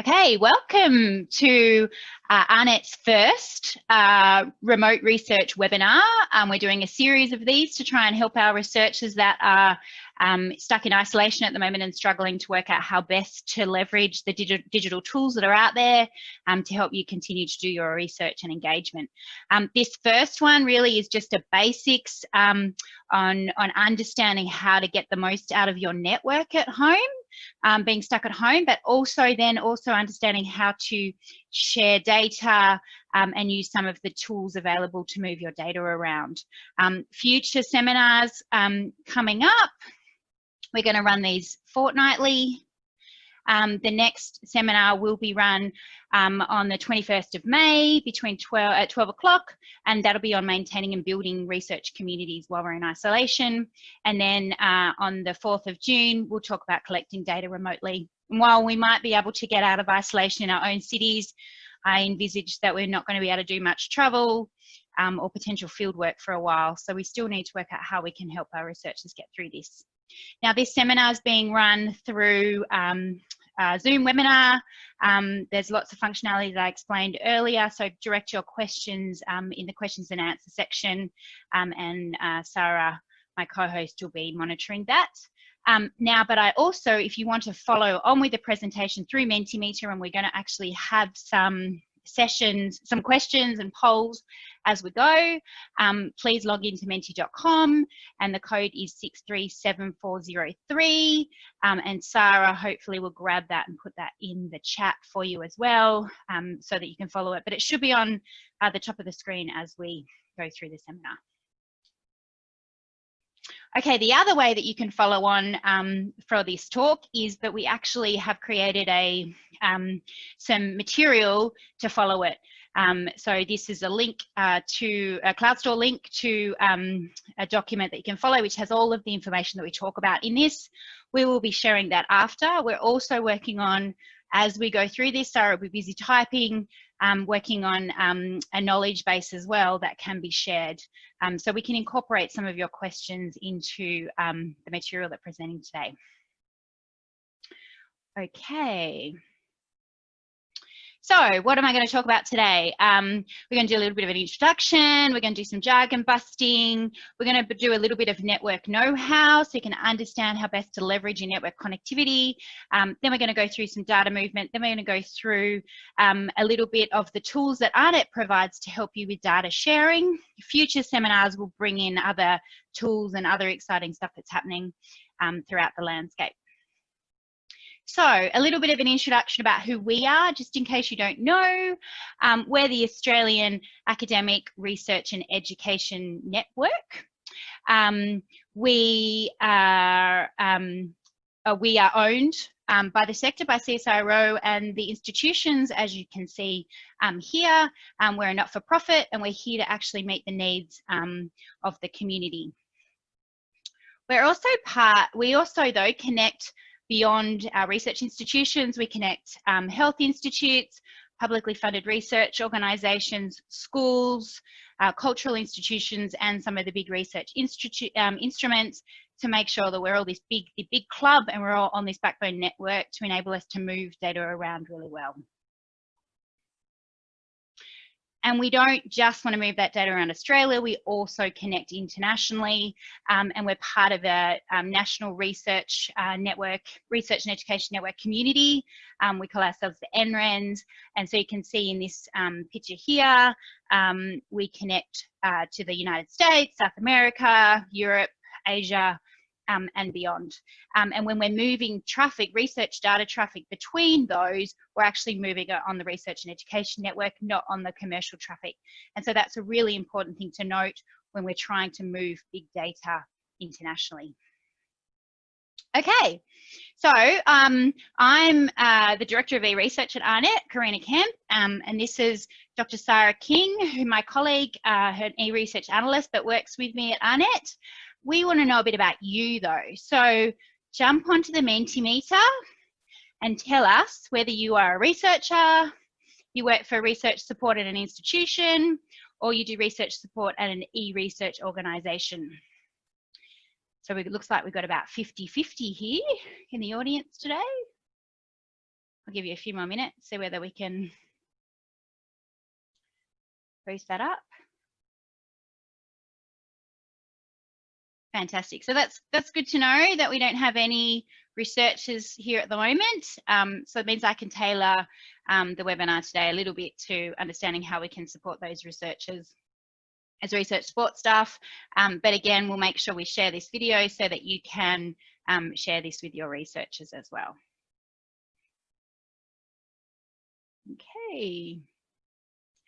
Okay, welcome to uh, AARNet's first uh, remote research webinar. Um, we're doing a series of these to try and help our researchers that are um, stuck in isolation at the moment and struggling to work out how best to leverage the digi digital tools that are out there um, to help you continue to do your research and engagement. Um, this first one really is just a basics um, on, on understanding how to get the most out of your network at home um, being stuck at home, but also then also understanding how to share data um, and use some of the tools available to move your data around. Um, future seminars um, coming up, we're going to run these fortnightly um, the next seminar will be run um, on the 21st of May between 12 at 12 o'clock, and that'll be on maintaining and building research communities while we're in isolation. And then uh, on the 4th of June, we'll talk about collecting data remotely. And while we might be able to get out of isolation in our own cities, I envisage that we're not going to be able to do much travel um, or potential field work for a while. So we still need to work out how we can help our researchers get through this. Now this seminar is being run through um, Zoom webinar. Um, there's lots of functionality that I explained earlier, so direct your questions um, in the questions and answer section um, and uh, Sarah, my co-host, will be monitoring that. Um, now, but I also, if you want to follow on with the presentation through Mentimeter, and we're going to actually have some sessions, some questions and polls as we go. Um, please log into menti.com and the code is 637403. Um, and Sarah hopefully will grab that and put that in the chat for you as well um, so that you can follow it. But it should be on uh, the top of the screen as we go through the seminar. Okay, the other way that you can follow on um, for this talk is that we actually have created a um, some material to follow it. Um, so this is a link uh, to a CloudStor link to um, a document that you can follow, which has all of the information that we talk about in this. We will be sharing that after. We're also working on, as we go through this, Sarah will be busy typing, um, working on um, a knowledge base as well that can be shared. Um, so we can incorporate some of your questions into um, the material that we're presenting today. Okay. So what am I going to talk about today? Um, we're going to do a little bit of an introduction. We're going to do some jargon busting. We're going to do a little bit of network know-how so you can understand how best to leverage your network connectivity. Um, then we're going to go through some data movement. Then we're going to go through um, a little bit of the tools that AARNet provides to help you with data sharing. Future seminars will bring in other tools and other exciting stuff that's happening um, throughout the landscape. So a little bit of an introduction about who we are, just in case you don't know. Um, we're the Australian Academic Research and Education Network. Um, we are um, uh, we are owned um, by the sector, by CSIRO and the institutions, as you can see um, here. Um, we're a not-for-profit and we're here to actually meet the needs um, of the community. We're also part, we also though connect Beyond our research institutions, we connect um, health institutes, publicly funded research organisations, schools, uh, cultural institutions, and some of the big research um, instruments to make sure that we're all this big, the big club and we're all on this backbone network to enable us to move data around really well. And we don't just want to move that data around Australia, we also connect internationally um, and we're part of a um, national research uh, network, research and education network community. Um, we call ourselves the NRENs. And so you can see in this um, picture here, um, we connect uh, to the United States, South America, Europe, Asia, um, and beyond. Um, and when we're moving traffic, research data traffic between those, we're actually moving it on the research and education network, not on the commercial traffic. And so that's a really important thing to note when we're trying to move big data internationally. Okay, so um, I'm uh, the Director of e-Research at AARNet, Karina Kemp, um, and this is Dr. Sarah King, who my colleague, uh, her e-Research Analyst, but works with me at AARNet we want to know a bit about you though. So jump onto the Mentimeter and tell us whether you are a researcher, you work for research support at an institution, or you do research support at an e-research organisation. So it looks like we've got about 50-50 here in the audience today. I'll give you a few more minutes, see whether we can boost that up. Fantastic. So that's that's good to know that we don't have any researchers here at the moment. Um, so it means I can tailor um, the webinar today a little bit to understanding how we can support those researchers as research support staff. Um, but again, we'll make sure we share this video so that you can um, share this with your researchers as well. Okay.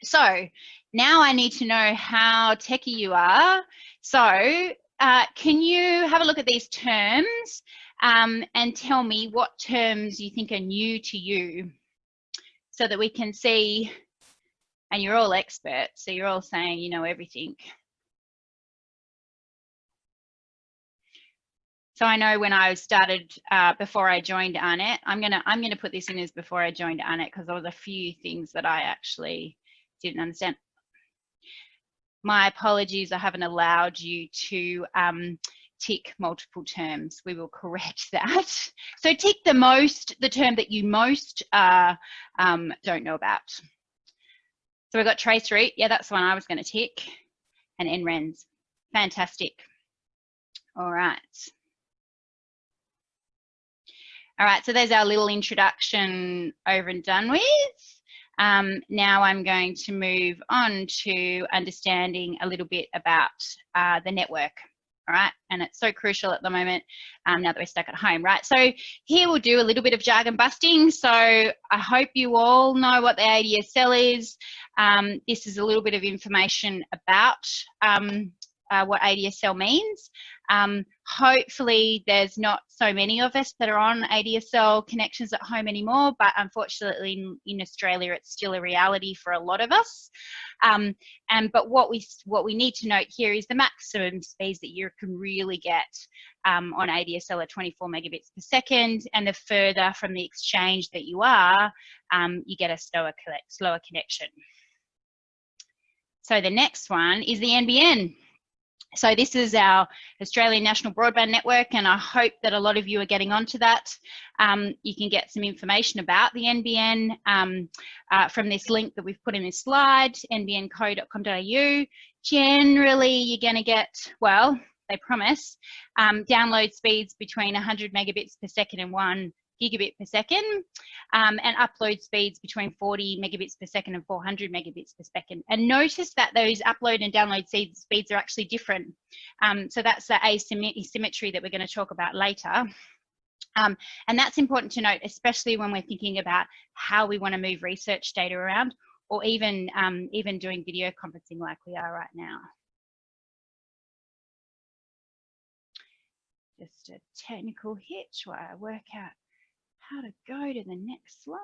So now I need to know how techie you are. So uh, can you have a look at these terms um, and tell me what terms you think are new to you so that we can see, and you're all experts, so you're all saying you know everything. So I know when I started uh, before I joined AARNet, I'm gonna I'm gonna put this in as before I joined AARNet because there was a few things that I actually didn't understand my apologies, I haven't allowed you to um, tick multiple terms. We will correct that. So tick the most, the term that you most uh, um, don't know about. So we've got trace route. Yeah, that's the one I was going to tick. And NRENs. Fantastic. All right. All right, so there's our little introduction over and done with. Um, now I'm going to move on to understanding a little bit about uh, the network. All right, and it's so crucial at the moment um, now that we're stuck at home, right? So here we'll do a little bit of jargon busting. So I hope you all know what the ADSL is. Um, this is a little bit of information about um, uh, what ADSL means. Um, hopefully there's not so many of us that are on ADSL connections at home anymore, but unfortunately in, in Australia it's still a reality for a lot of us. Um, and but what we what we need to note here is the maximum speeds that you can really get um, on ADSL are 24 megabits per second, and the further from the exchange that you are, um, you get a slower slower connection. So the next one is the NBN. So this is our Australian National Broadband Network and I hope that a lot of you are getting onto that. Um, you can get some information about the NBN um, uh, from this link that we've put in this slide, nbnco.com.au. Generally, you're going to get, well, they promise, um, download speeds between 100 megabits per second and 1 gigabit per second um, and upload speeds between 40 megabits per second and 400 megabits per second. And notice that those upload and download speeds are actually different. Um, so that's the asymmetry that we're going to talk about later. Um, and that's important to note, especially when we're thinking about how we want to move research data around or even, um, even doing video conferencing like we are right now. Just a technical hitch while I work out how to go to the next slide.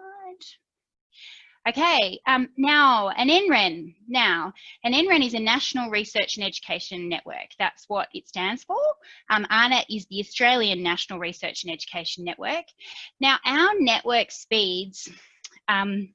Okay, um, now an NREN. Now, an NREN is a National Research and Education Network. That's what it stands for. Um, AARNet is the Australian National Research and Education Network. Now, our network speeds um,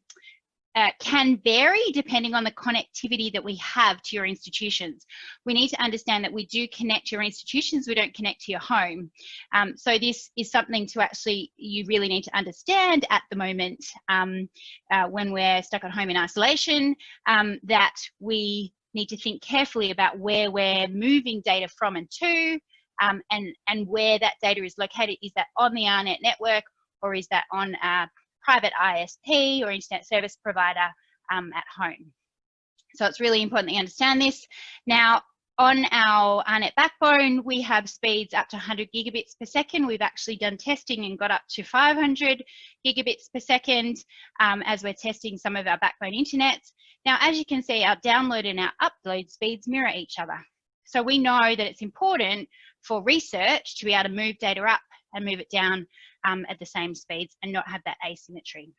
uh, can vary depending on the connectivity that we have to your institutions. We need to understand that we do connect to your institutions, we don't connect to your home. Um, so this is something to actually, you really need to understand at the moment um, uh, when we're stuck at home in isolation, um, that we need to think carefully about where we're moving data from and to, um, and, and where that data is located. Is that on the AARNet network or is that on uh, private ISP or internet service provider um, at home. So it's really important that you understand this. Now, on our AARNet backbone, we have speeds up to 100 gigabits per second. We've actually done testing and got up to 500 gigabits per second um, as we're testing some of our backbone internets. Now, as you can see, our download and our upload speeds mirror each other. So we know that it's important for research to be able to move data up and move it down um, at the same speeds and not have that asymmetry.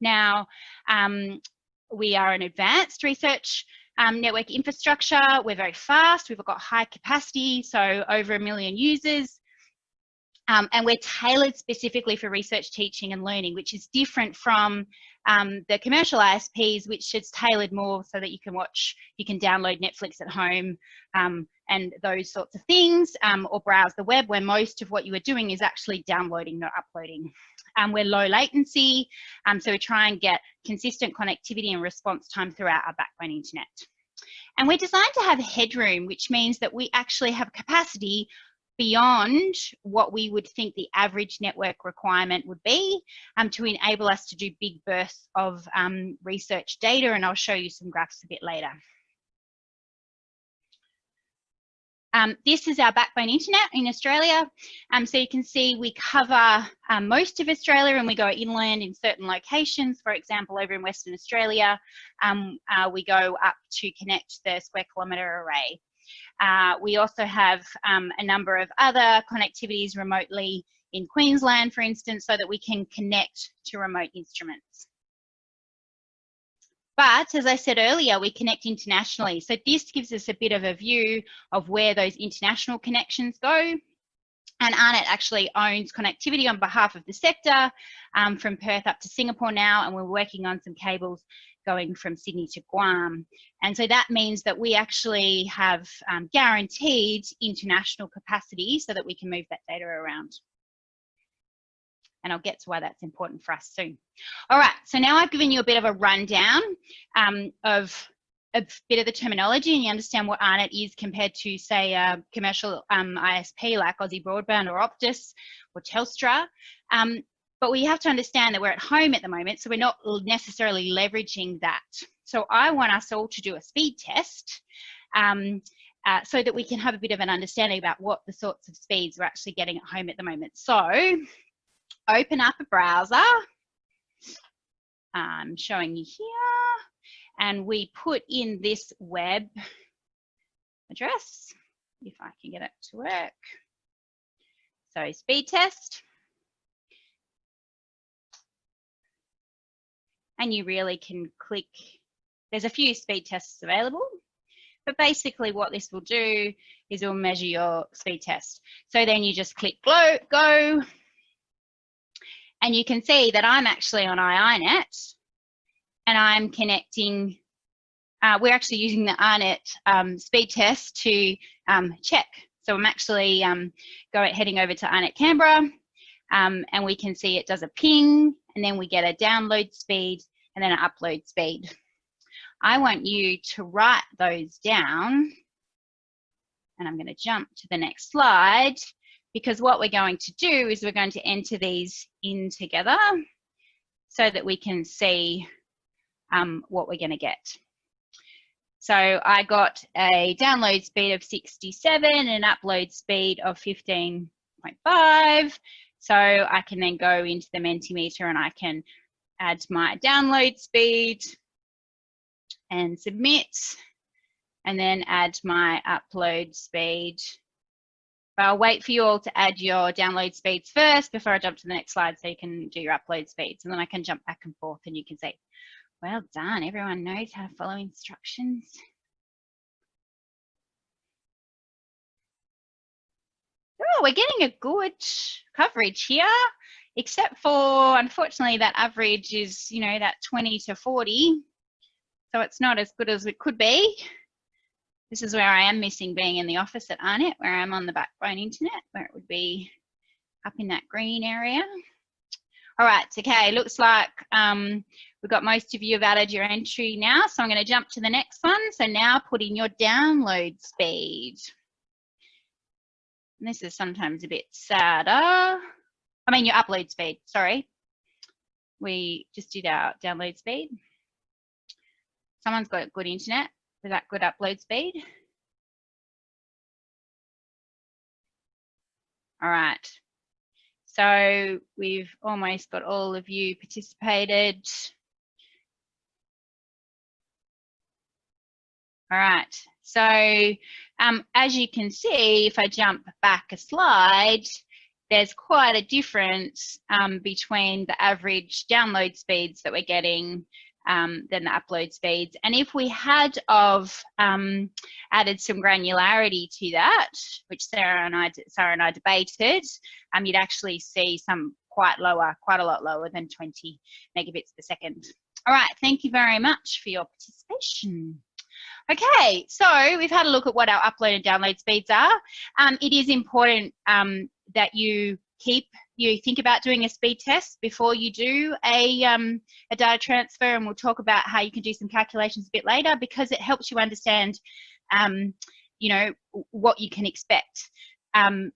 Now, um, we are an advanced research um, network infrastructure. We're very fast. We've got high capacity, so over a million users. Um, and we're tailored specifically for research teaching and learning, which is different from um, the commercial ISPs, which is tailored more so that you can watch, you can download Netflix at home um, and those sorts of things, um, or browse the web where most of what you are doing is actually downloading, not uploading. Um, we're low latency, um, so we try and get consistent connectivity and response time throughout our backbone internet. And we're designed to have headroom, which means that we actually have capacity beyond what we would think the average network requirement would be um, to enable us to do big bursts of um, research data. And I'll show you some graphs a bit later. Um, this is our backbone internet in Australia. Um, so you can see we cover um, most of Australia and we go inland in certain locations. For example, over in Western Australia, um, uh, we go up to connect the square kilometre array. Uh, we also have um, a number of other connectivities remotely in Queensland, for instance, so that we can connect to remote instruments. But as I said earlier, we connect internationally. So this gives us a bit of a view of where those international connections go. And AARNet actually owns connectivity on behalf of the sector um, from Perth up to Singapore now, and we're working on some cables going from Sydney to Guam. And so that means that we actually have um, guaranteed international capacity so that we can move that data around. And I'll get to why that's important for us soon. All right, so now I've given you a bit of a rundown um, of a bit of the terminology and you understand what AARNet is compared to say a commercial um, ISP like Aussie Broadband or Optus or Telstra. Um, but we have to understand that we're at home at the moment, so we're not necessarily leveraging that. So I want us all to do a speed test um, uh, so that we can have a bit of an understanding about what the sorts of speeds we're actually getting at home at the moment. So open up a browser. I'm showing you here. And we put in this web address, if I can get it to work. So speed test. And you really can click. There's a few speed tests available, but basically what this will do is it will measure your speed test. So then you just click go, go and you can see that I'm actually on iiNet and I'm connecting, uh, we're actually using the AARNet um, speed test to um, check. So I'm actually um, going, heading over to AARNet Canberra um, and we can see it does a ping and then we get a download speed and then upload speed. I want you to write those down and I'm going to jump to the next slide because what we're going to do is we're going to enter these in together so that we can see um, what we're going to get. So I got a download speed of 67 and an upload speed of 15.5. So I can then go into the Mentimeter and I can add my download speed and submit, and then add my upload speed. But I'll wait for you all to add your download speeds first before I jump to the next slide so you can do your upload speeds. And then I can jump back and forth and you can say, well done, everyone knows how to follow instructions. Oh, we're getting a good coverage here except for unfortunately that average is you know that 20 to 40 so it's not as good as it could be. This is where I am missing being in the office at AARNet where I'm on the backbone internet where it would be up in that green area. All right okay looks like um, we've got most of you have added your entry now so I'm going to jump to the next one. So now put in your download speed. And this is sometimes a bit sadder I mean your upload speed, sorry. We just did our download speed. Someone's got good internet with that good upload speed. All right. So we've almost got all of you participated. All right. So um, as you can see, if I jump back a slide, there's quite a difference um, between the average download speeds that we're getting um, than the upload speeds. And if we had of um, added some granularity to that, which Sarah and I, Sarah and I debated, um, you'd actually see some quite lower, quite a lot lower than 20 megabits per second. All right, thank you very much for your participation. Okay, so we've had a look at what our upload and download speeds are. Um, it is important um, that you keep, you think about doing a speed test before you do a, um, a data transfer and we'll talk about how you can do some calculations a bit later because it helps you understand, um, you know, what you can expect. Um,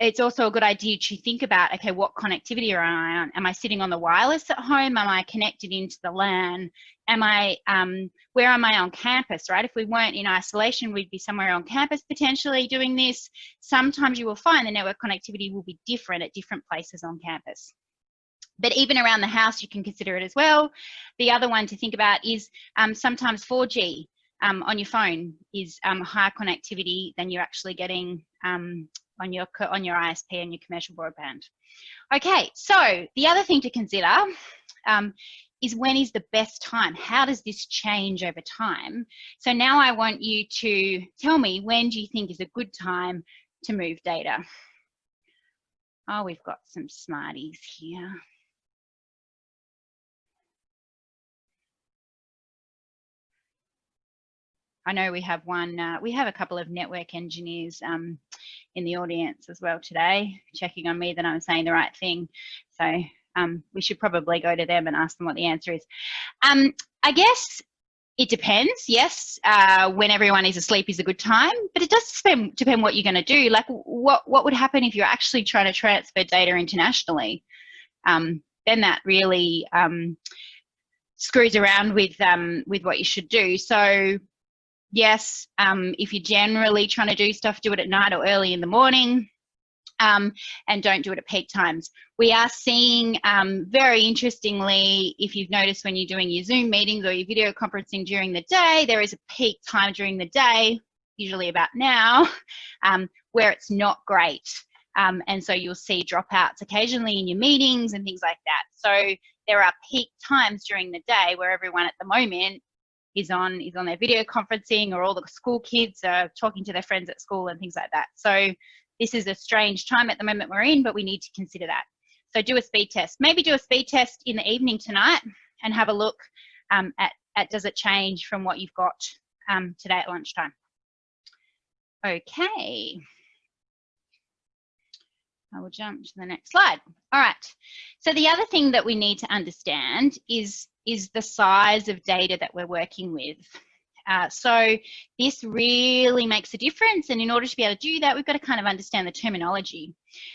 it's also a good idea to think about, okay, what connectivity am I on? Am I sitting on the wireless at home? Am I connected into the LAN? Am I, um, where am I on campus, right? If we weren't in isolation, we'd be somewhere on campus potentially doing this. Sometimes you will find the network connectivity will be different at different places on campus. But even around the house, you can consider it as well. The other one to think about is um, sometimes 4G um, on your phone is um, higher connectivity than you're actually getting um, on your on your ISP and your commercial broadband. Okay, so the other thing to consider um, is when is the best time? How does this change over time? So now I want you to tell me when do you think is a good time to move data? Oh, we've got some smarties here. I know we have one, uh, we have a couple of network engineers um, in the audience as well today, checking on me that I'm saying the right thing. So um, we should probably go to them and ask them what the answer is. Um, I guess it depends, yes. Uh, when everyone is asleep is a good time, but it does depend, depend what you're going to do. Like what, what would happen if you're actually trying to transfer data internationally? Um, then that really um, screws around with, um, with what you should do. So yes, um, if you're generally trying to do stuff, do it at night or early in the morning. Um, and don't do it at peak times. We are seeing, um, very interestingly, if you've noticed when you're doing your Zoom meetings or your video conferencing during the day, there is a peak time during the day, usually about now, um, where it's not great. Um, and so you'll see dropouts occasionally in your meetings and things like that. So there are peak times during the day where everyone at the moment is on is on their video conferencing or all the school kids are talking to their friends at school and things like that. So this is a strange time at the moment we're in, but we need to consider that. So do a speed test. Maybe do a speed test in the evening tonight and have a look um, at, at does it change from what you've got um, today at lunchtime. Okay. I will jump to the next slide. All right. So the other thing that we need to understand is, is the size of data that we're working with. Uh, so this really makes a difference. And in order to be able to do that, we've got to kind of understand the terminology.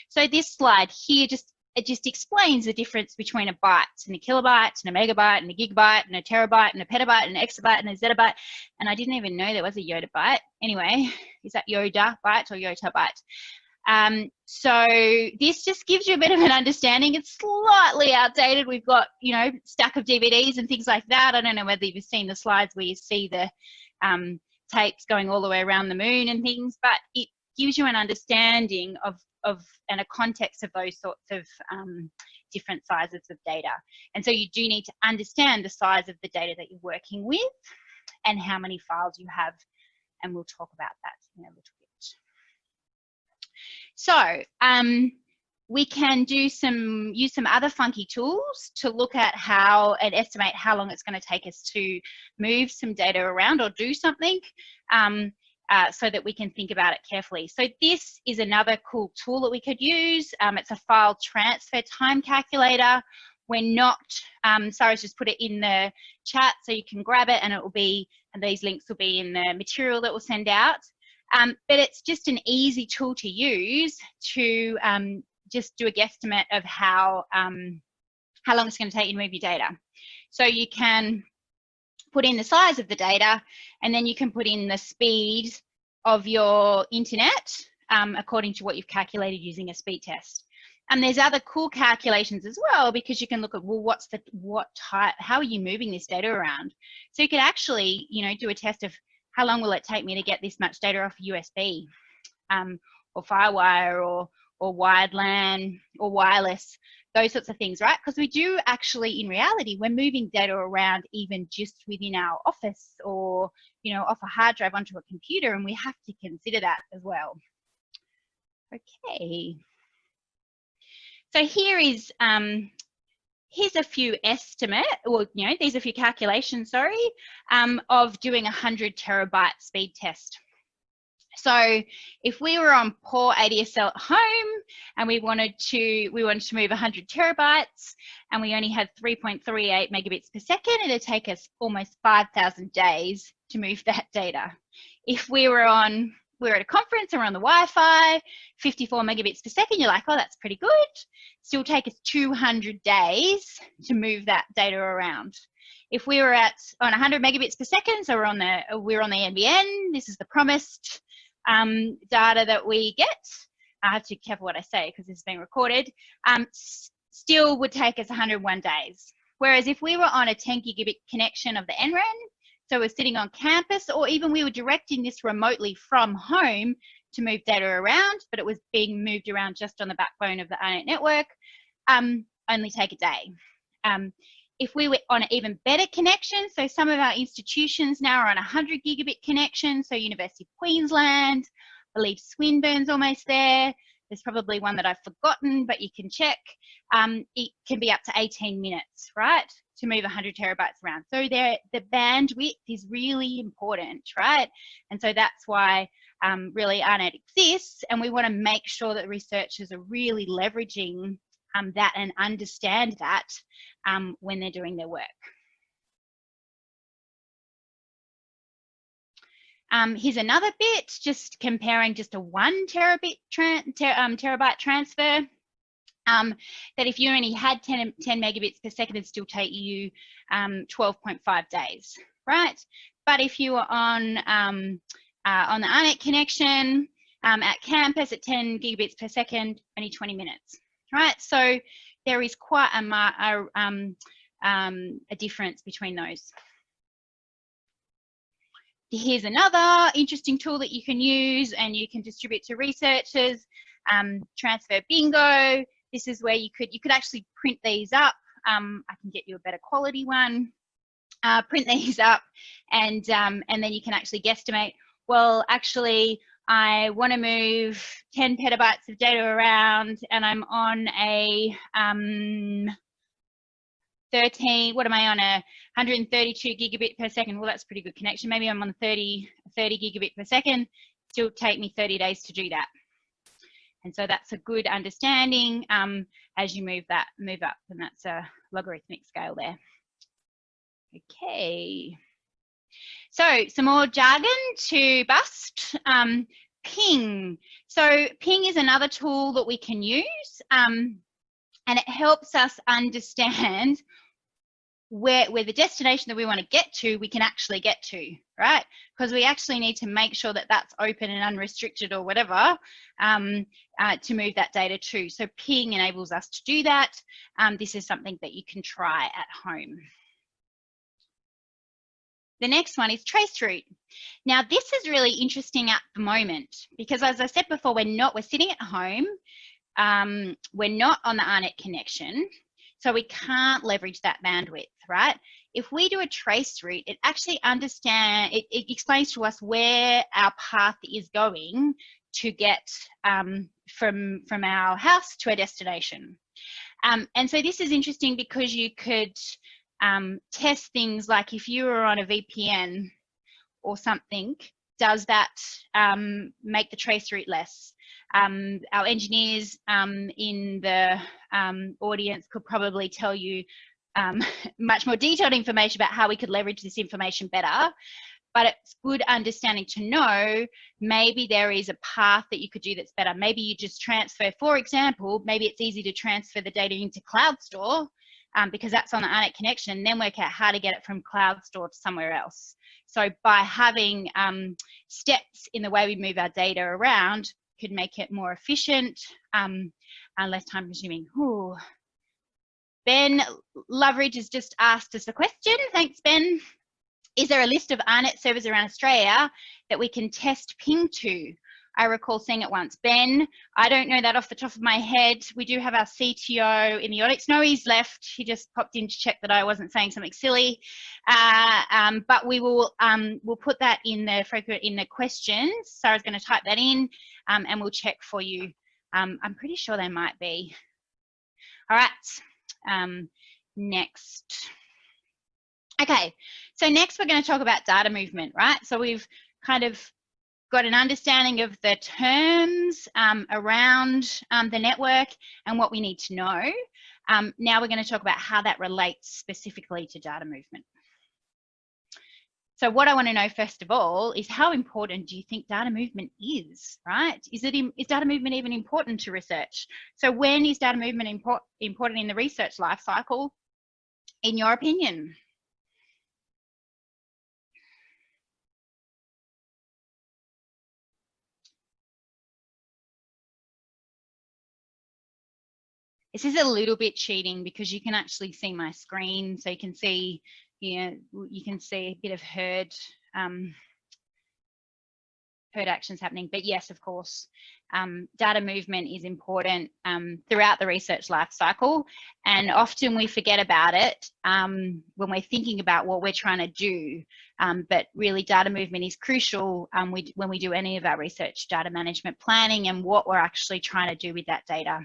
So this slide here just it just explains the difference between a byte and a kilobyte and a megabyte and a gigabyte and a terabyte and a petabyte and an exabyte and a zettabyte. And I didn't even know there was a Yoda byte. Anyway, is that Yoda byte or Yota byte? Um, so this just gives you a bit of an understanding. It's slightly outdated. We've got, you know, stack of DVDs and things like that. I don't know whether you've seen the slides where you see the um, tapes going all the way around the moon and things, but it gives you an understanding of, of and a context of those sorts of um, different sizes of data. And so you do need to understand the size of the data that you're working with and how many files you have. And we'll talk about that in a little so um, we can do some, use some other funky tools to look at how and estimate how long it's going to take us to move some data around or do something um, uh, so that we can think about it carefully. So this is another cool tool that we could use. Um, it's a file transfer time calculator. We're not, um, Sarah's just put it in the chat so you can grab it and it will be, and these links will be in the material that we'll send out. Um, but it's just an easy tool to use to um, just do a guesstimate of how, um, how long it's going to take you to move your data. So you can put in the size of the data and then you can put in the speed of your internet um, according to what you've calculated using a speed test. And there's other cool calculations as well because you can look at well what's the what type how are you moving this data around so you could actually you know do a test of how long will it take me to get this much data off USB um, or Firewire or, or wired LAN or wireless those sorts of things, right? Because we do actually, in reality, we're moving data around even just within our office or, you know, off a hard drive onto a computer, and we have to consider that as well. Okay. So here is, um, here's a few estimate, or, you know, these are a few calculations, sorry, um, of doing a 100 terabyte speed test. So if we were on poor ADSL at home and we wanted to we wanted to move 100 terabytes and we only had 3.38 megabits per second, it'd take us almost 5,000 days to move that data. If we were on we were at a conference and we're on the Wi-Fi, 54 megabits per second, you're like, oh, that's pretty good. Still take us 200 days to move that data around. If we were at on 100 megabits per second, so we're on the we're on the NBN. This is the promised um, data that we get. I have to be careful what I say because this is being recorded. Um, still would take us 101 days. Whereas if we were on a 10 gigabit connection of the NREN, so we're sitting on campus, or even we were directing this remotely from home to move data around, but it was being moved around just on the backbone of the AARNet network, um, only take a day. Um, if we were on an even better connection, so some of our institutions now are on a 100 gigabit connection, so University of Queensland, I believe Swinburne's almost there. There's probably one that I've forgotten, but you can check. Um, it can be up to 18 minutes, right, to move 100 terabytes around. So the bandwidth is really important, right? And so that's why um, really AARNet exists, and we want to make sure that researchers are really leveraging um, that and understand that um, when they're doing their work. Um, here's another bit, just comparing just a one terabit ter um, terabyte transfer. Um, that if you only had 10, 10 megabits per second, it'd still take you 12.5 um, days, right? But if you were on um, uh, on the AARNet connection um, at campus at 10 gigabits per second, only 20 minutes, right? So there is quite a, a, um, a difference between those. Here's another interesting tool that you can use and you can distribute to researchers, um, Transfer Bingo. This is where you could, you could actually print these up. Um, I can get you a better quality one. Uh, print these up and, um, and then you can actually guesstimate, well, actually, I want to move 10 petabytes of data around and I'm on a um, 13, what am I on, a 132 gigabit per second. Well, that's pretty good connection. Maybe I'm on 30, 30 gigabit per second. Still take me 30 days to do that. And so that's a good understanding um, as you move that, move up, and that's a logarithmic scale there. Okay. So some more jargon to bust. Um, ping. So ping is another tool that we can use um, and it helps us understand where, where the destination that we want to get to, we can actually get to, right? Because we actually need to make sure that that's open and unrestricted or whatever um, uh, to move that data to. So ping enables us to do that. Um, this is something that you can try at home. The next one is traceroute. Now this is really interesting at the moment because as I said before, we're not, we're sitting at home, um, we're not on the AARNet connection, so we can't leverage that bandwidth, right? If we do a trace route, it actually understand, it, it explains to us where our path is going to get um, from, from our house to a destination. Um, and so this is interesting because you could um, test things like if you were on a VPN or something, does that um, make the trace route less? Um, our engineers um, in the um, audience could probably tell you um, much more detailed information about how we could leverage this information better. But it's good understanding to know maybe there is a path that you could do that's better. Maybe you just transfer, for example, maybe it's easy to transfer the data into CloudStor um, because that's on the AARNet connection, and then work out how to get it from CloudStor to somewhere else. So by having um, steps in the way we move our data around could make it more efficient um, and less time consuming. Ooh. Ben Loveridge has just asked us a question. Thanks, Ben. Is there a list of AARNet servers around Australia that we can test ping to? I recall seeing it once. Ben, I don't know that off the top of my head. We do have our CTO in the audience. No, he's left. He just popped in to check that I wasn't saying something silly. Uh, um, but we will um, we'll put that in the in the questions. Sarah's going to type that in, um, and we'll check for you. Um, I'm pretty sure they might be. All right. Um, next. Okay, so next we're going to talk about data movement, right? So we've kind of got an understanding of the terms um, around um, the network and what we need to know. Um, now we're going to talk about how that relates specifically to data movement. So what I want to know first of all is how important do you think data movement is, right? Is it is data movement even important to research? So when is data movement import, important in the research life cycle, in your opinion? This is a little bit cheating because you can actually see my screen. So you can see, you know, you can see a bit of herd, um, herd actions happening. But yes, of course, um, data movement is important um, throughout the research life cycle. And often we forget about it um, when we're thinking about what we're trying to do. Um, but really data movement is crucial um, we, when we do any of our research data management planning and what we're actually trying to do with that data.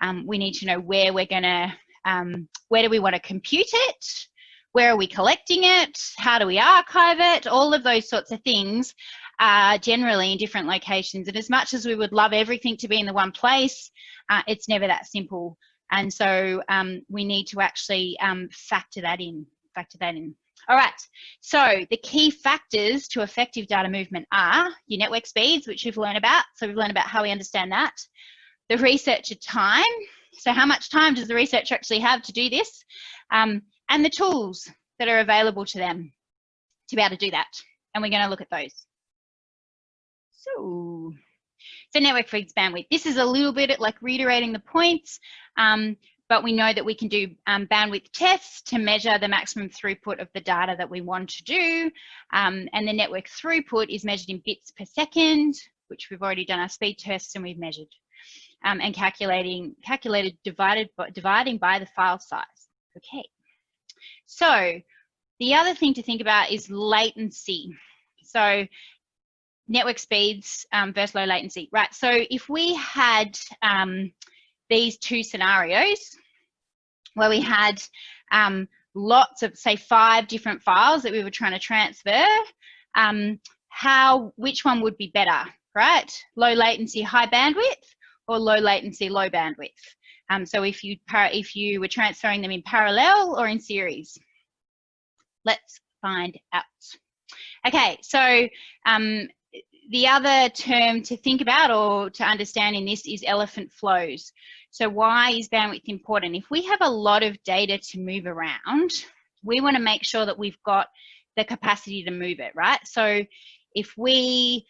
Um, we need to know where we're going to, um, where do we want to compute it? Where are we collecting it? How do we archive it? All of those sorts of things are generally in different locations. And as much as we would love everything to be in the one place, uh, it's never that simple. And so um, we need to actually um, factor that in, factor that in. All right, so the key factors to effective data movement are your network speeds, which we've learned about. So we've learned about how we understand that the researcher time. So how much time does the researcher actually have to do this? Um, and the tools that are available to them to be able to do that. And we're going to look at those. So, so network feeds bandwidth. This is a little bit like reiterating the points, um, but we know that we can do um, bandwidth tests to measure the maximum throughput of the data that we want to do. Um, and the network throughput is measured in bits per second, which we've already done our speed tests and we've measured um, and calculating calculated divided by, dividing by the file size. Okay, so the other thing to think about is latency. So network speeds um, versus low latency, right? So if we had um, these two scenarios where we had um, lots of, say, five different files that we were trying to transfer, um, how, which one would be better, right? Low latency, high bandwidth, or low latency, low bandwidth. Um, so if you, if you were transferring them in parallel or in series, let's find out. Okay, so um, the other term to think about or to understand in this is elephant flows. So why is bandwidth important? If we have a lot of data to move around, we want to make sure that we've got the capacity to move it, right? So if we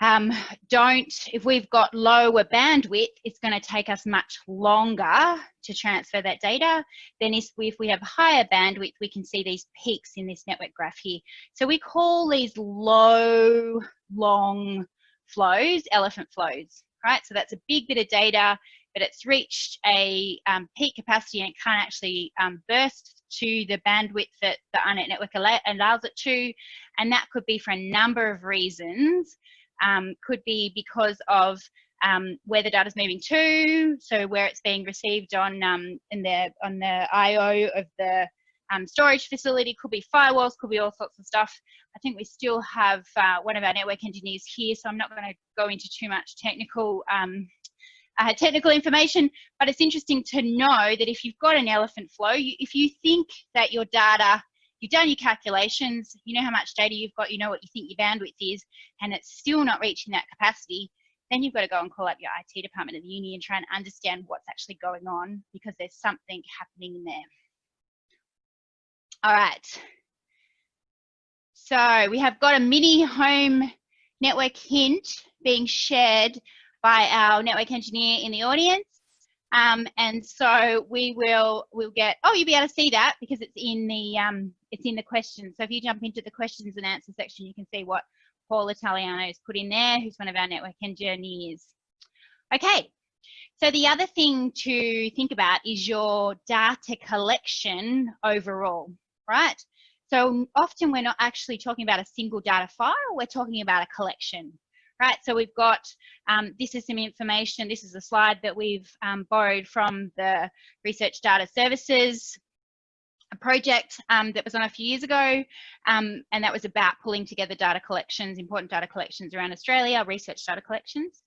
um, don't, if we've got lower bandwidth, it's going to take us much longer to transfer that data than if we, have higher bandwidth, we can see these peaks in this network graph here. So we call these low, long flows, elephant flows, right? So that's a big bit of data, but it's reached a um, peak capacity and it can't actually um, burst to the bandwidth that the AARNet network allows it to. And that could be for a number of reasons um, could be because of um, where the data is moving to, so where it's being received on um, in the on the I/O of the um, storage facility. Could be firewalls, could be all sorts of stuff. I think we still have uh, one of our network engineers here, so I'm not going to go into too much technical um, uh, technical information, but it's interesting to know that if you've got an elephant flow, you, if you think that your data you've done your calculations, you know how much data you've got, you know what you think your bandwidth is, and it's still not reaching that capacity, then you've got to go and call up your IT department of the uni and try and understand what's actually going on because there's something happening in there. All right. So we have got a mini home network hint being shared by our network engineer in the audience. Um, and so we will we'll get oh you'll be able to see that because it's in the um, it's in the questions. So if you jump into the questions and answer section, you can see what Paul Italiano has put in there, who's one of our network engineers. Okay, so the other thing to think about is your data collection overall, right? So often we're not actually talking about a single data file, we're talking about a collection, right? So we've got, um, this is some information, this is a slide that we've um, borrowed from the Research Data Services a project um, that was on a few years ago, um, and that was about pulling together data collections, important data collections around Australia, research data collections.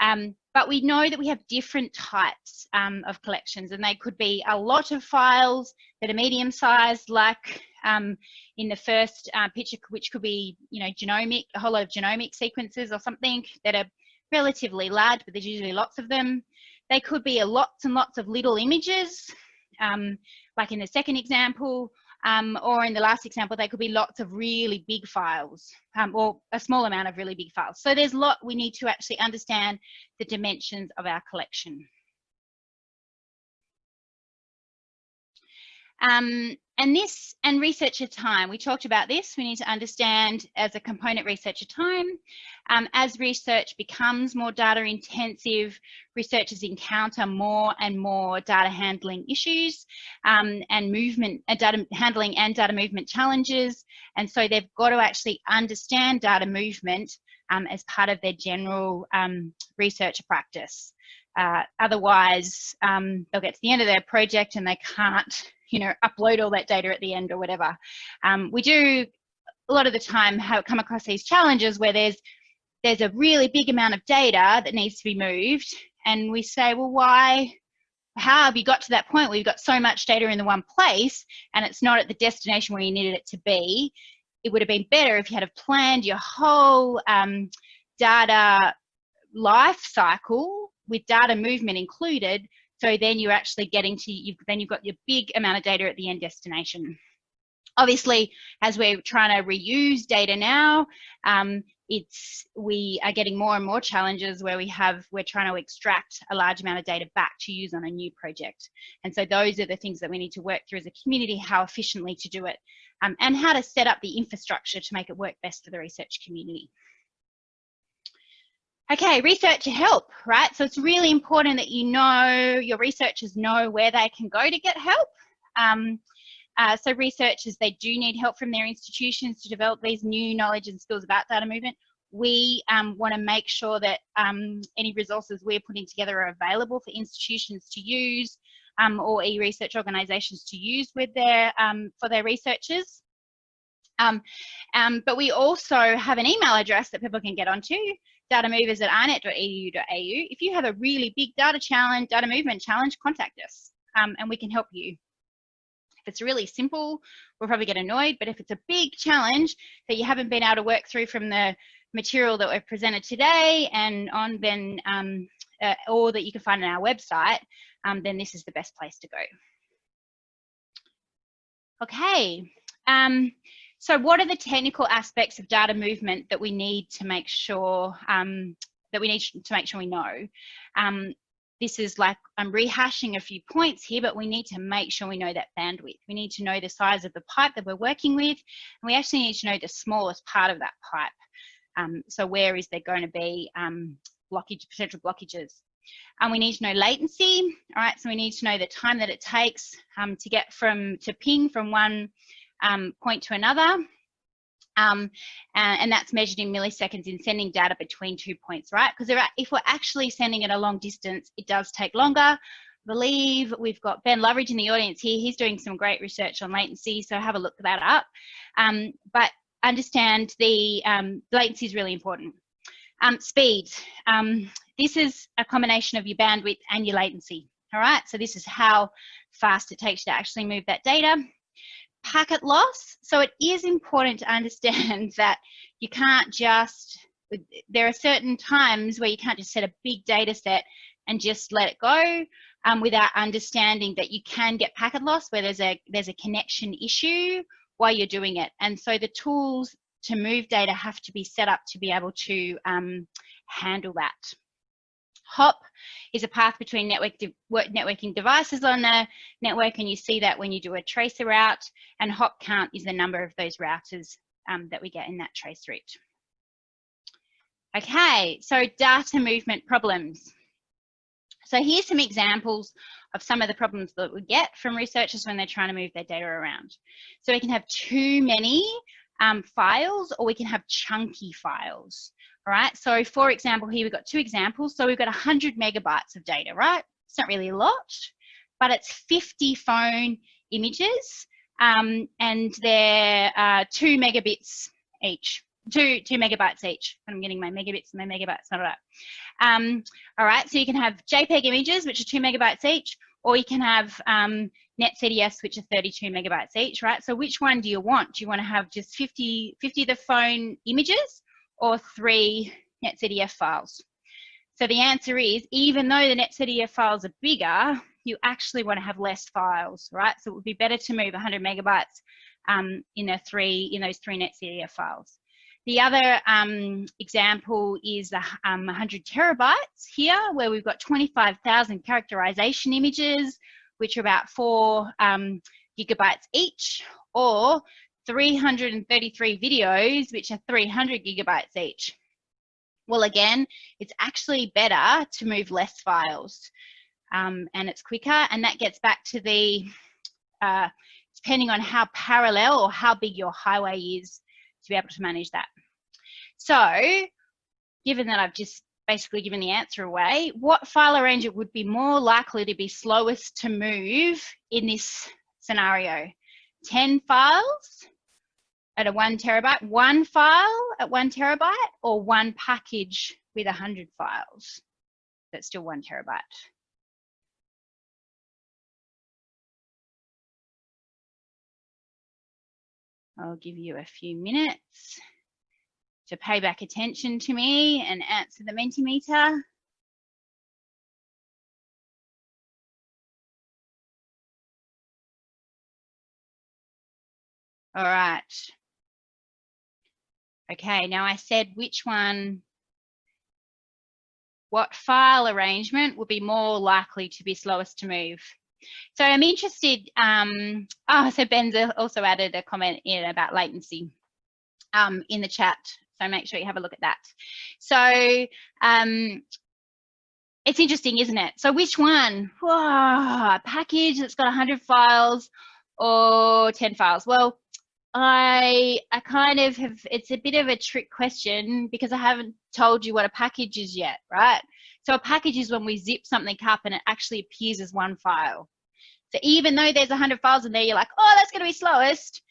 Um, but we know that we have different types um, of collections, and they could be a lot of files that are medium sized, like um, in the first uh, picture, which could be, you know, genomic, a whole lot of genomic sequences or something that are relatively large, but there's usually lots of them. They could be lots and lots of little images um, like in the second example, um, or in the last example, they could be lots of really big files um, or a small amount of really big files. So there's a lot we need to actually understand the dimensions of our collection. Um, and this and researcher time, we talked about this, we need to understand as a component researcher time, um, as research becomes more data intensive, researchers encounter more and more data handling issues um, and movement, uh, data handling and data movement challenges. And so they've got to actually understand data movement um, as part of their general um, research practice. Uh, otherwise, um, they'll get to the end of their project and they can't you know, upload all that data at the end or whatever. Um, we do a lot of the time have come across these challenges where there's there's a really big amount of data that needs to be moved and we say, well, why, how have you got to that point where you've got so much data in the one place and it's not at the destination where you needed it to be? It would have been better if you had planned your whole um, data life cycle with data movement included so then you're actually getting to, you've, then you've got your big amount of data at the end destination. Obviously, as we're trying to reuse data now, um, it's we are getting more and more challenges where we have we're trying to extract a large amount of data back to use on a new project and so those are the things that we need to work through as a community how efficiently to do it um, and how to set up the infrastructure to make it work best for the research community Okay, researcher help, right? So it's really important that you know, your researchers know where they can go to get help. Um, uh, so researchers, they do need help from their institutions to develop these new knowledge and skills about data movement. We um, want to make sure that um, any resources we're putting together are available for institutions to use um, or e-research organisations to use with their um, for their researchers. Um, um, but we also have an email address that people can get onto, datamovers at aarnet.edu.au. If you have a really big data challenge, data movement challenge, contact us um, and we can help you. If it's really simple, we'll probably get annoyed, but if it's a big challenge that you haven't been able to work through from the material that we've presented today and on, then, um, uh, or that you can find on our website, um, then this is the best place to go. Okay. Um, so what are the technical aspects of data movement that we need to make sure um, that we need to make sure we know? Um, this is like, I'm rehashing a few points here, but we need to make sure we know that bandwidth. We need to know the size of the pipe that we're working with, and we actually need to know the smallest part of that pipe. Um, so where is there going to be um, blockage, potential blockages? And we need to know latency, all right? So we need to know the time that it takes um, to get from, to ping from one um, point to another. Um, and, that's measured in milliseconds in sending data between two points, right? Because if we're actually sending it a long distance, it does take longer. I believe we've got Ben Loveridge in the audience here. He's doing some great research on latency, so have a look that up. Um, but understand the um, latency is really important. Um, speed. Um, this is a combination of your bandwidth and your latency. All right, so this is how fast it takes you to actually move that data packet loss. So it is important to understand that you can't just, there are certain times where you can't just set a big data set and just let it go um, without understanding that you can get packet loss where there's a, there's a connection issue while you're doing it. And so the tools to move data have to be set up to be able to um, handle that. Hop is a path between network de networking devices on the network, and you see that when you do a tracer route, and hop count is the number of those routers um, that we get in that trace route. Okay, so data movement problems. So here's some examples of some of the problems that we get from researchers when they're trying to move their data around. So we can have too many um, files or we can have chunky files. All right, so for example, here we've got two examples. So we've got 100 megabytes of data, right? It's not really a lot, but it's 50 phone images um, and they're uh, two megabits each two two megabytes each. I'm getting my megabits and my megabytes, not right. Um, all right, so you can have JPEG images, which are two megabytes each, or you can have um, NetCDF, which are 32 megabytes each, right? So which one do you want? Do you want to have just 50, 50 of the phone images or three NetCDF files? So the answer is, even though the NetCDF files are bigger, you actually want to have less files, right? So it would be better to move 100 megabytes um, in a three in those three NetCDF files. The other um, example is um, 100 terabytes here, where we've got 25,000 characterization images, which are about four um, gigabytes each, or 333 videos, which are 300 gigabytes each. Well, again, it's actually better to move less files um, and it's quicker. And that gets back to the, uh, depending on how parallel or how big your highway is, to be able to manage that. So given that I've just basically given the answer away, what file arranger would be more likely to be slowest to move in this scenario? 10 files at a one terabyte, one file at one terabyte, or one package with 100 files that's still one terabyte? I'll give you a few minutes to pay back attention to me and answer the Mentimeter. All right. Okay, now I said which one, what file arrangement would be more likely to be slowest to move. So I'm interested, um, oh, so Ben's also added a comment in about latency um, in the chat. So make sure you have a look at that. So um, it's interesting, isn't it? So which one? Whoa, a package that's got 100 files or 10 files? Well, I I kind of have, it's a bit of a trick question because I haven't told you what a package is yet, right? So a package is when we zip something up and it actually appears as one file. So even though there's a 100 files in there, you're like, oh, that's going to be slowest.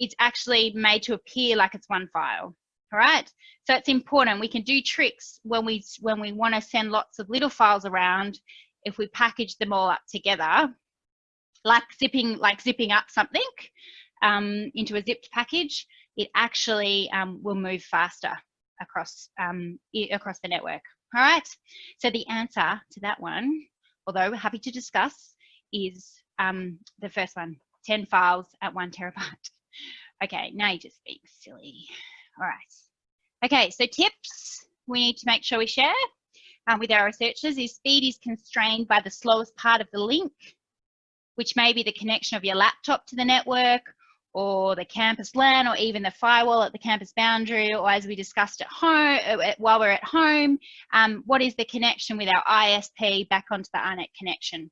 It's actually made to appear like it's one file. All right. So it's important. We can do tricks when we when we want to send lots of little files around. If we package them all up together, like zipping like zipping up something um, into a zipped package, it actually um, will move faster across um, across the network. All right. So the answer to that one, although we're happy to discuss, is um, the first one: 10 files at one terabyte. Okay, now you're just being silly. All right. Okay, so tips we need to make sure we share um, with our researchers is speed is constrained by the slowest part of the link, which may be the connection of your laptop to the network or the campus LAN or even the firewall at the campus boundary or as we discussed at home uh, while we're at home, um, what is the connection with our ISP back onto the AARNet connection.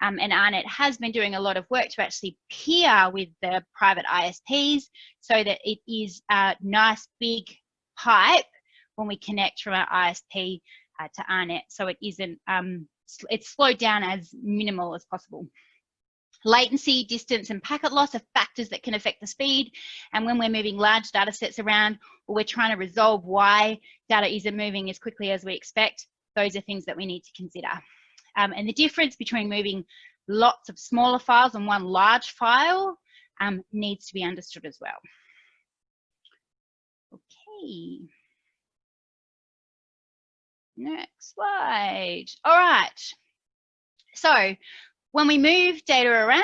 Um, and AARNet has been doing a lot of work to actually peer with the private ISPs so that it is a nice big pipe when we connect from our ISP uh, to AARNet so it isn't, um, it's slowed down as minimal as possible. Latency, distance, and packet loss are factors that can affect the speed. And when we're moving large data sets around or we're trying to resolve why data isn't moving as quickly as we expect, those are things that we need to consider. Um, and the difference between moving lots of smaller files and one large file um, needs to be understood as well. Okay. Next slide. All right. So when we move data around,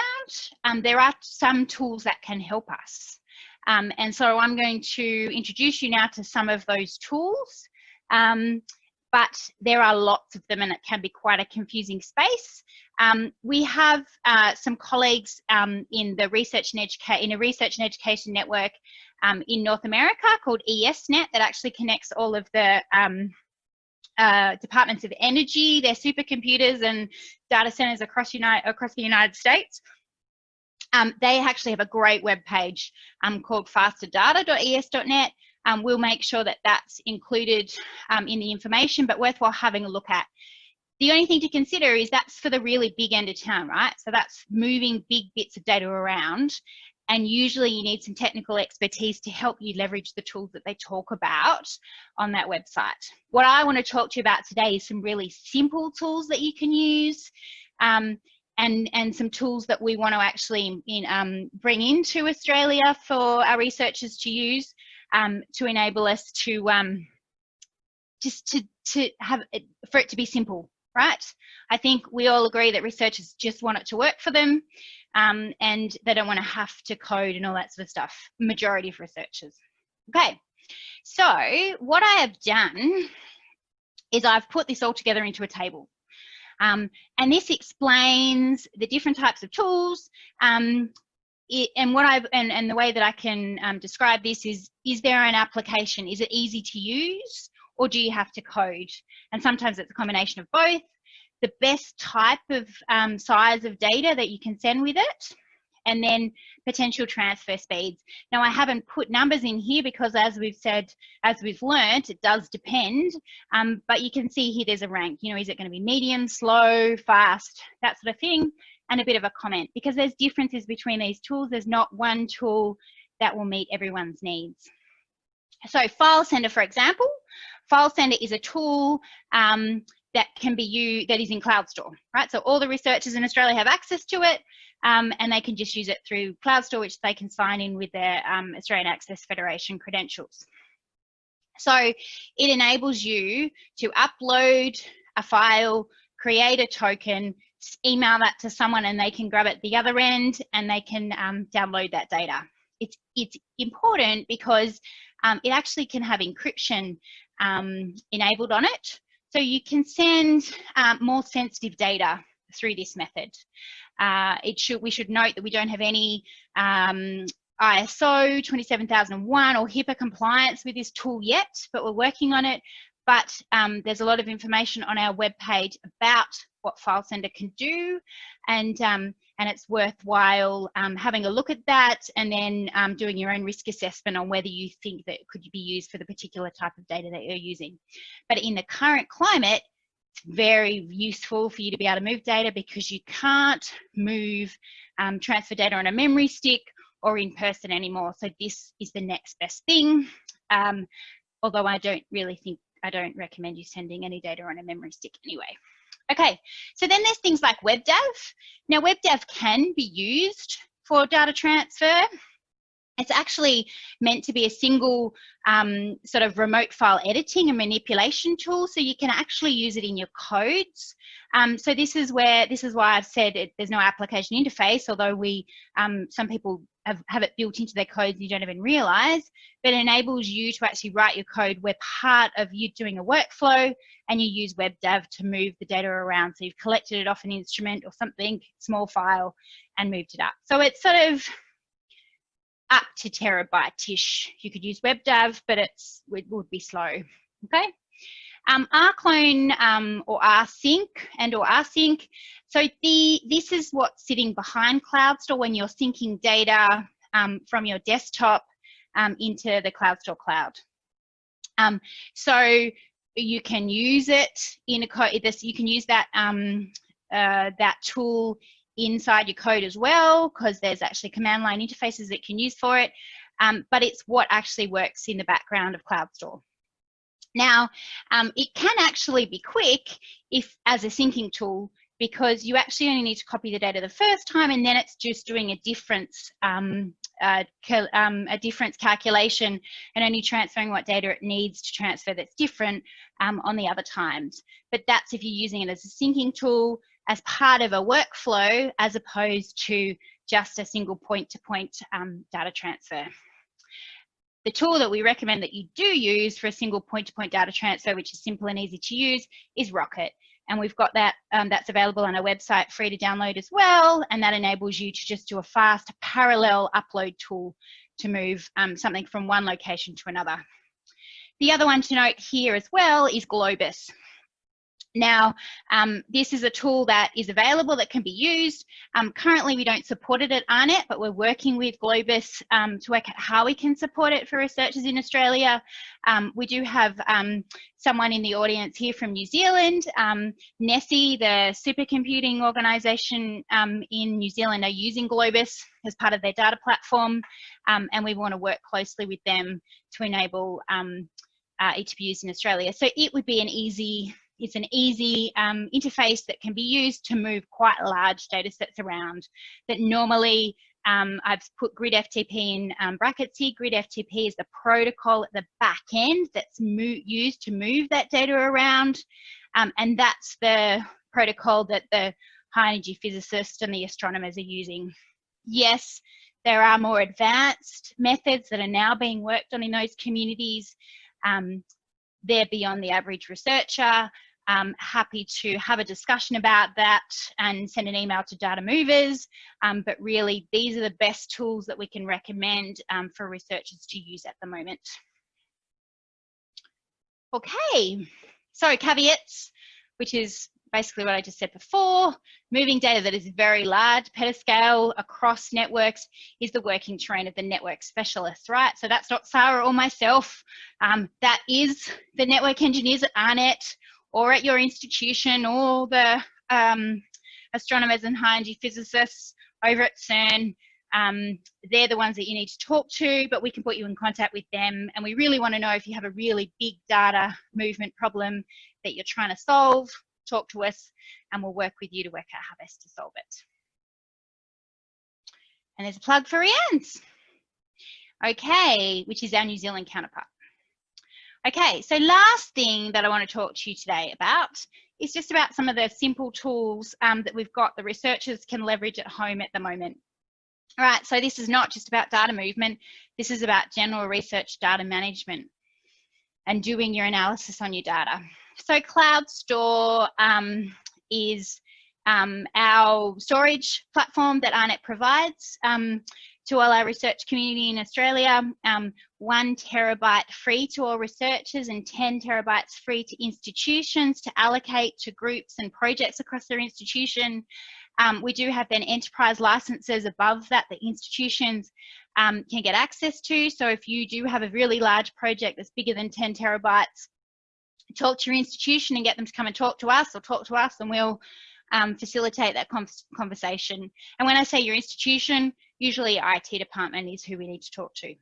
um, there are some tools that can help us. Um, and so I'm going to introduce you now to some of those tools. Um, but there are lots of them and it can be quite a confusing space. Um, we have uh, some colleagues um, in the research and education in a research and education network um, in North America called ESNet that actually connects all of the um, uh, departments of energy, their supercomputers and data centers across, United, across the United States. Um, they actually have a great web page um, called fasterdata.es.net. Um, we'll make sure that that's included um, in the information, but worthwhile having a look at. The only thing to consider is that's for the really big end of town, right? So that's moving big bits of data around. And usually you need some technical expertise to help you leverage the tools that they talk about on that website. What I want to talk to you about today is some really simple tools that you can use um, and, and some tools that we want to actually in, um, bring into Australia for our researchers to use um, to enable us to um, just to, to have it, for it to be simple right? I think we all agree that researchers just want it to work for them um, and they don't want to have to code and all that sort of stuff, majority of researchers. Okay, so what I have done is I've put this all together into a table. Um, and this explains the different types of tools um, it, and what I've and, and the way that I can um, describe this is is there an application? Is it easy to use or do you have to code? And sometimes it's a combination of both. The best type of um, size of data that you can send with it, and then potential transfer speeds. Now I haven't put numbers in here because as we've said, as we've learnt, it does depend, um, but you can see here there's a rank, you know, is it gonna be medium, slow, fast, that sort of thing, and a bit of a comment because there's differences between these tools. There's not one tool that will meet everyone's needs. So file sender, for example, File Sender is a tool um, that can be you that is in CloudStor, right? So all the researchers in Australia have access to it um, and they can just use it through CloudStor, which they can sign in with their um, Australian Access Federation credentials. So it enables you to upload a file, create a token, email that to someone and they can grab it the other end and they can um, download that data. It's, it's important because um, it actually can have encryption um, enabled on it. So you can send um, more sensitive data through this method. Uh, it should, we should note that we don't have any um, ISO 27001 or HIPAA compliance with this tool yet, but we're working on it. But um, there's a lot of information on our webpage about what file sender can do and um, and it's worthwhile um, having a look at that and then um, doing your own risk assessment on whether you think that could be used for the particular type of data that you're using. But in the current climate, it's very useful for you to be able to move data because you can't move um, transfer data on a memory stick or in person anymore. So this is the next best thing. Um, although I don't really think, I don't recommend you sending any data on a memory stick anyway. Okay, so then there's things like WebDAV. Now WebDAV can be used for data transfer. It's actually meant to be a single um, sort of remote file editing and manipulation tool, so you can actually use it in your codes. Um, so this is where this is why I've said it, there's no application interface, although we um, some people have, have it built into their codes and you don't even realize, but it enables you to actually write your code where part of you doing a workflow and you use WebDAV to move the data around. So you've collected it off an instrument or something, small file, and moved it up. So it's sort of up to terabyte-ish. You could use WebDAV, but it's, it would be slow, okay? Um, rclone um, or rsync and or rsync. So the this is what's sitting behind CloudStor when you're syncing data um, from your desktop um, into the CloudStor cloud. Um, so you can use it in a code. This you can use that um, uh, that tool inside your code as well because there's actually command line interfaces that you can use for it. Um, but it's what actually works in the background of CloudStor. Now, um, it can actually be quick if as a syncing tool because you actually only need to copy the data the first time and then it's just doing a difference um, uh, um, a difference calculation and only transferring what data it needs to transfer that's different um, on the other times. But that's if you're using it as a syncing tool as part of a workflow as opposed to just a single point-to-point -point, um, data transfer. The tool that we recommend that you do use for a single point-to-point -point data transfer, which is simple and easy to use, is Rocket. and we've got that um, that's available on our website free to download as well and that enables you to just do a fast parallel upload tool to move um, something from one location to another. The other one to note here as well is Globus. Now, um, this is a tool that is available that can be used. Um, currently, we don't support it at AARNet, but we're working with Globus um, to work out how we can support it for researchers in Australia. Um, we do have um, someone in the audience here from New Zealand. Um, NESI, the supercomputing organisation in New Zealand, are using Globus as part of their data platform, and we want to work closely with them to enable uh, it to be used in Australia. So it would be an easy it's an easy um, interface that can be used to move quite large data sets around that normally um, I've put grid FTP in um, brackets here. Grid FTP is the protocol at the back end that's used to move that data around. Um, and that's the protocol that the high energy physicists and the astronomers are using. Yes, there are more advanced methods that are now being worked on in those communities. Um, they're beyond the average researcher um, happy to have a discussion about that and send an email to data movers. Um, but really, these are the best tools that we can recommend um, for researchers to use at the moment. Okay, so caveats, which is basically what I just said before. Moving data that is very large, petascale across networks is the working terrain of the network specialist, right? So that's not Sarah or myself. Um, that is the network engineers at AARNet or at your institution or the um, astronomers and high energy physicists over at CERN. Um, they're the ones that you need to talk to, but we can put you in contact with them. And we really want to know if you have a really big data movement problem that you're trying to solve, talk to us and we'll work with you to work out how best to solve it. And there's a plug for REANNZ. Okay, which is our New Zealand counterpart. Okay, so last thing that I want to talk to you today about is just about some of the simple tools um, that we've got the researchers can leverage at home at the moment. All right, so this is not just about data movement, this is about general research data management and doing your analysis on your data. So CloudStor um, is um, our storage platform that AARNet provides. Um, to all our research community in Australia, um, one terabyte free to all researchers and 10 terabytes free to institutions to allocate to groups and projects across their institution. Um, we do have then enterprise licenses above that that institutions um, can get access to. So if you do have a really large project that's bigger than 10 terabytes, talk to your institution and get them to come and talk to us or talk to us and we'll um, facilitate that conversation. And when I say your institution, usually IT department is who we need to talk to.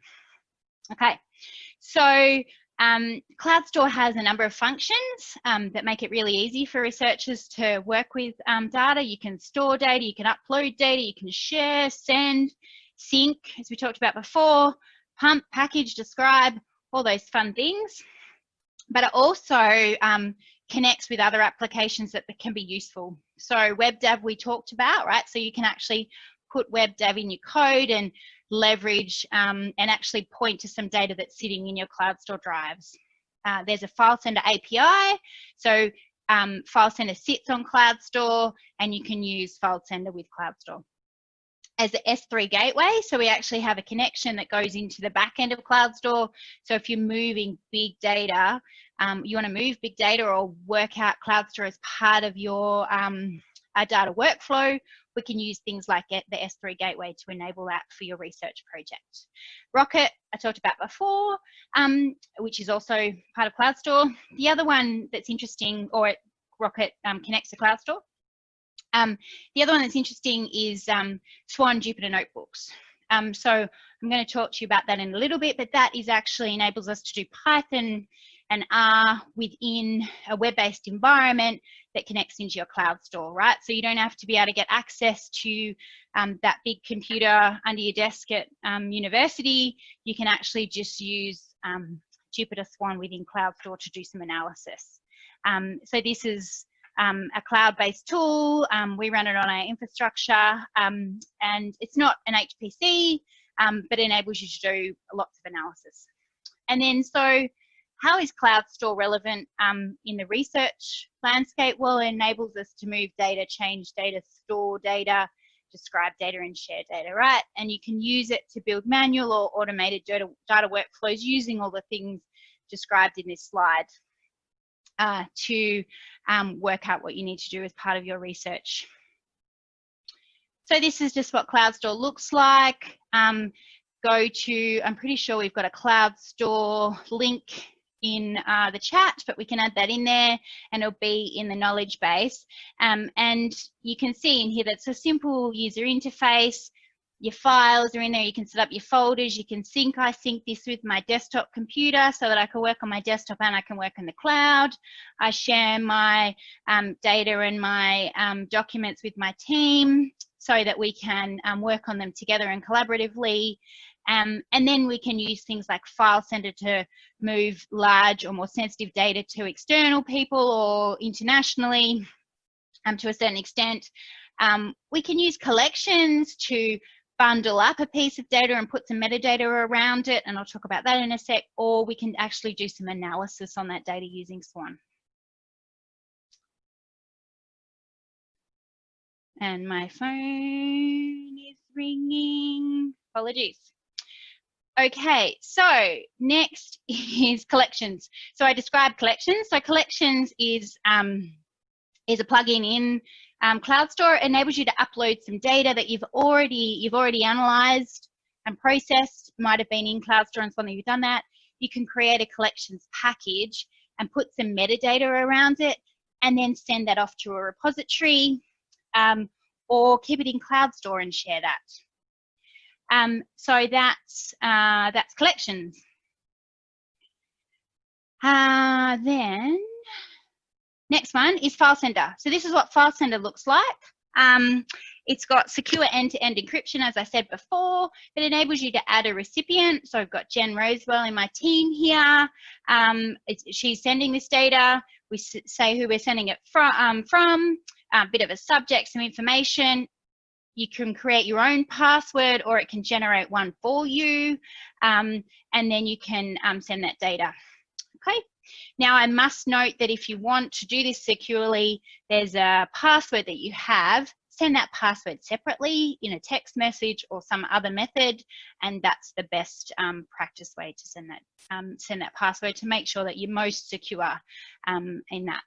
Okay, so um, CloudStor has a number of functions um, that make it really easy for researchers to work with um, data. You can store data, you can upload data, you can share, send, sync, as we talked about before, pump, package, describe, all those fun things. But it also um, connects with other applications that can be useful. So WebDAV we talked about, right? So you can actually put WebDAV in your code and leverage um, and actually point to some data that's sitting in your CloudStor drives. Uh, there's a file sender API. So um, file sender sits on CloudStor and you can use file sender with CloudStor As the S3 gateway, so we actually have a connection that goes into the back end of CloudStor. So if you're moving big data um, you want to move big data or work out CloudStor as part of your um, data workflow, we can use things like the S3 gateway to enable that for your research project. Rocket, I talked about before, um, which is also part of CloudStor. The other one that's interesting, or Rocket um, connects to CloudStor. Um, the other one that's interesting is um, Swan Jupyter Notebooks. Um, so I'm going to talk to you about that in a little bit, but that is actually enables us to do Python and R within a web-based environment that connects into your CloudStor, right? So you don't have to be able to get access to um, that big computer under your desk at um, university. You can actually just use um, Jupyter Swan within CloudStor to do some analysis. Um, so this is um, a cloud-based tool. Um, we run it on our infrastructure and it's not an HPC, but enables you to do lots of analysis. And then so how is CloudStor relevant um, in the research landscape? Well, it enables us to move data, change data, store data, describe data and share data, right? And you can use it to build manual or automated data, data workflows using all the things described in this slide uh, to um, work out what you need to do as part of your research. So this is just what CloudStor looks like. Um, go to, I'm pretty sure we've got a CloudStor link in uh, the chat, but we can add that in there and it'll be in the knowledge base. Um, and you can see in here that's a simple user interface. Your files are in there. You can set up your folders. You can sync. I sync this with my desktop computer so that I can work on my desktop and I can work in the cloud. I share my um, data and my um, documents with my team so that we can um, work on them together and collaboratively. Um, and then we can use things like File Sender to move large or more sensitive data to external people or internationally um, to a certain extent. Um, we can use collections to bundle up a piece of data and put some metadata around it, and I'll talk about that in a sec, or we can actually do some analysis on that data using Swan. And my phone is ringing. Apologies. Okay, so next is collections. So I described collections. So collections is um, is a plugin in um, CloudStor. It enables you to upload some data that you've already you've already analyzed and processed. Might have been in CloudStor and something you've done that. You can create a collections package and put some metadata around it, and then send that off to a repository, um, or keep it in CloudStor and share that. Um, so that's, uh, that's collections. Uh, then next one is file sender. So this is what file sender looks like. Um, it's got secure end-to-end -end encryption, as I said before. It enables you to add a recipient. So I've got Jen Rosewell in my team here. Um, she's sending this data. We say who we're sending it from, um, from a bit of a subject, some information, you can create your own password or it can generate one for you um, and then you can um, send that data. Okay. Now I must note that if you want to do this securely, there's a password that you have, send that password separately in a text message or some other method and that's the best um, practice way to send that, um, send that password to make sure that you're most secure um, in that.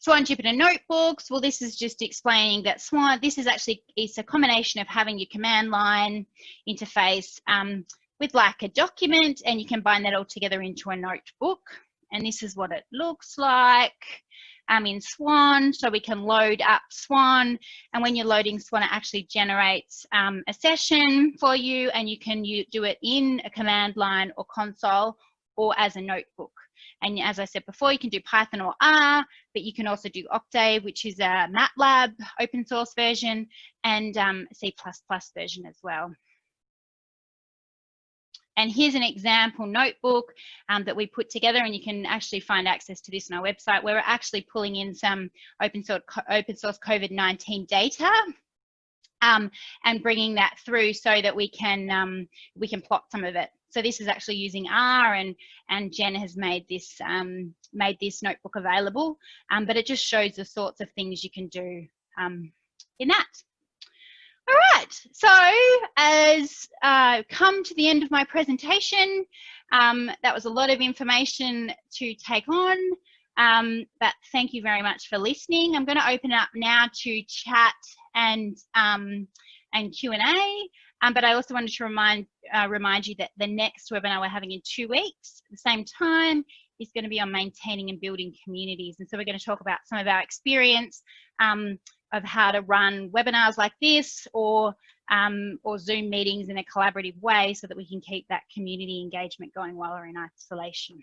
Swan Jupyter Notebooks, well, this is just explaining that Swan, this is actually, it's a combination of having your command line interface um, with like a document and you can bind that all together into a notebook. And this is what it looks like um, in Swan. So we can load up Swan and when you're loading Swan, it actually generates um, a session for you and you can you do it in a command line or console or as a notebook. And as I said before, you can do Python or R, but you can also do Octave, which is a MATLAB open source version, and um, C++ version as well. And here's an example notebook um, that we put together and you can actually find access to this on our website where we're actually pulling in some open source, open source COVID-19 data um, and bringing that through so that we can, um, we can plot some of it. So this is actually using R and, and Jen has made this, um, made this notebook available, um, but it just shows the sorts of things you can do um, in that. All right, so as uh, come to the end of my presentation, um, that was a lot of information to take on, um, but thank you very much for listening. I'm going to open up now to chat and, um, and Q&A. Um, but I also wanted to remind, uh, remind you that the next webinar we're having in two weeks at the same time is going to be on maintaining and building communities. And so we're going to talk about some of our experience um, of how to run webinars like this or, um, or Zoom meetings in a collaborative way so that we can keep that community engagement going while we're in isolation.